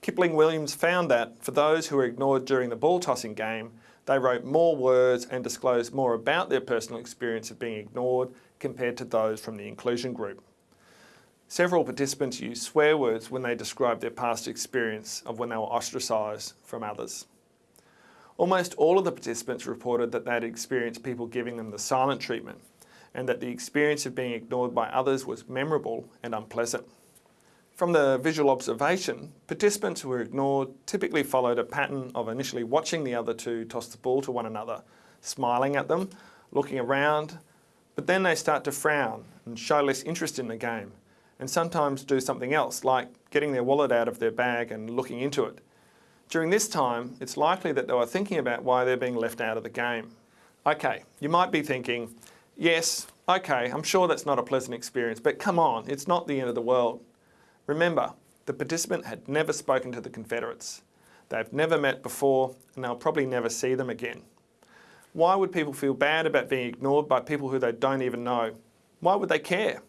Kipling Williams found that for those who were ignored during the ball tossing game, they wrote more words and disclosed more about their personal experience of being ignored compared to those from the inclusion group. Several participants used swear words when they described their past experience of when they were ostracised from others. Almost all of the participants reported that they had experienced people giving them the silent treatment and that the experience of being ignored by others was memorable and unpleasant. From the visual observation, participants who were ignored typically followed a pattern of initially watching the other two toss the ball to one another, smiling at them, looking around, but then they start to frown and show less interest in the game, and sometimes do something else, like getting their wallet out of their bag and looking into it. During this time, it's likely that they were thinking about why they're being left out of the game. Okay, you might be thinking, yes, okay, I'm sure that's not a pleasant experience, but come on, it's not the end of the world. Remember, the participant had never spoken to the Confederates. They've never met before and they'll probably never see them again. Why would people feel bad about being ignored by people who they don't even know? Why would they care?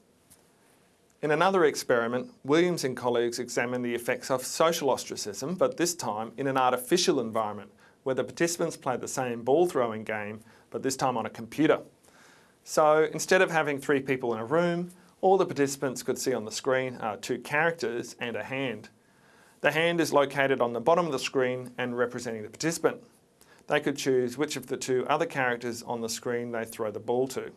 In another experiment, Williams and colleagues examined the effects of social ostracism, but this time in an artificial environment where the participants played the same ball throwing game, but this time on a computer. So instead of having three people in a room, all the participants could see on the screen are two characters and a hand. The hand is located on the bottom of the screen and representing the participant. They could choose which of the two other characters on the screen they throw the ball to.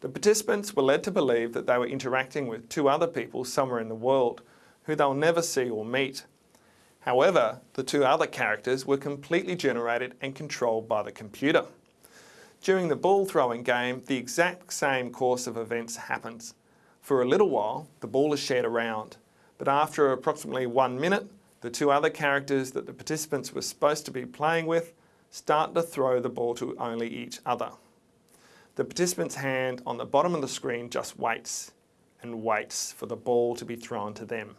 The participants were led to believe that they were interacting with two other people somewhere in the world who they'll never see or meet. However, the two other characters were completely generated and controlled by the computer. During the ball throwing game, the exact same course of events happens. For a little while, the ball is shared around, but after approximately one minute, the two other characters that the participants were supposed to be playing with start to throw the ball to only each other. The participant's hand on the bottom of the screen just waits and waits for the ball to be thrown to them.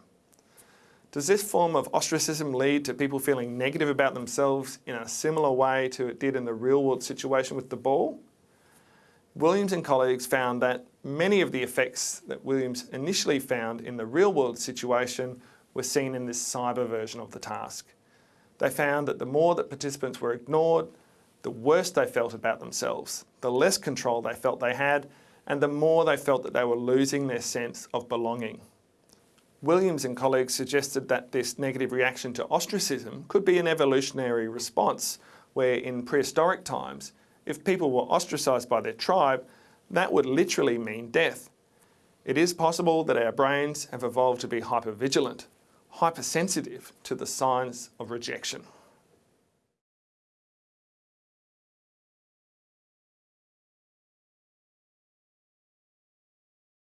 Does this form of ostracism lead to people feeling negative about themselves in a similar way to it did in the real world situation with the ball? Williams and colleagues found that many of the effects that Williams initially found in the real world situation were seen in this cyber version of the task. They found that the more that participants were ignored, the worse they felt about themselves, the less control they felt they had, and the more they felt that they were losing their sense of belonging. Williams and colleagues suggested that this negative reaction to ostracism could be an evolutionary response where in prehistoric times, if people were ostracised by their tribe, that would literally mean death. It is possible that our brains have evolved to be hypervigilant, hypersensitive to the signs of rejection.